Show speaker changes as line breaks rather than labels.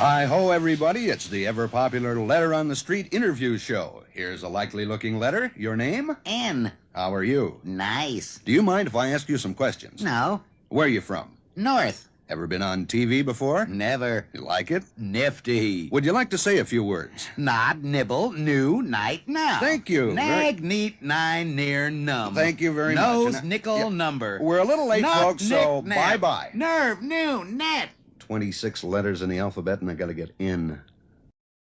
Hi ho, everybody. It's the ever popular Letter on the Street interview show. Here's a likely looking letter. Your name?
N.
How are you?
Nice.
Do you mind if I ask you some questions?
No.
Where are you from?
North.
Ever been on TV before?
Never.
You like it?
Nifty.
Would you like to say a few words?
Nod, nibble, new, night, now.
Thank you.
Nag, neat, nine, near, num.
Thank you very much.
Nose, nickel,
Yeah.
number.
We're a little late,
Nut,
folks, so
nick, nap.
bye-bye.
Nerve, new, net.
26 letters in the alphabet, and I gotta get in.